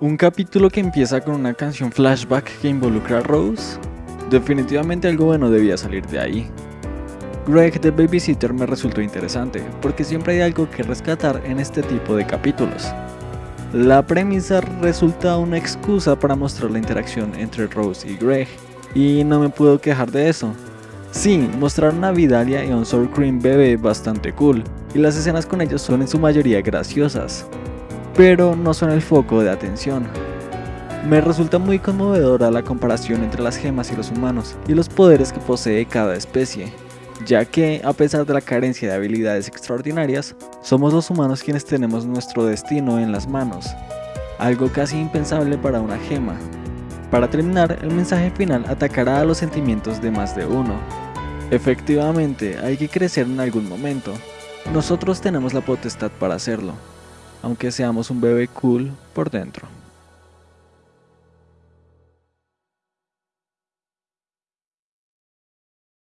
Un capítulo que empieza con una canción flashback que involucra a Rose. Definitivamente algo bueno debía salir de ahí. Greg the Babysitter me resultó interesante, porque siempre hay algo que rescatar en este tipo de capítulos. La premisa resulta una excusa para mostrar la interacción entre Rose y Greg, y no me puedo quejar de eso. Sí, mostraron a Vidalia y a un Sour Cream bebé bastante cool, y las escenas con ellos son en su mayoría graciosas, pero no son el foco de atención. Me resulta muy conmovedora la comparación entre las gemas y los humanos y los poderes que posee cada especie, ya que, a pesar de la carencia de habilidades extraordinarias, somos los humanos quienes tenemos nuestro destino en las manos, algo casi impensable para una gema. Para terminar, el mensaje final atacará a los sentimientos de más de uno. Efectivamente, hay que crecer en algún momento. Nosotros tenemos la potestad para hacerlo, aunque seamos un bebé cool por dentro.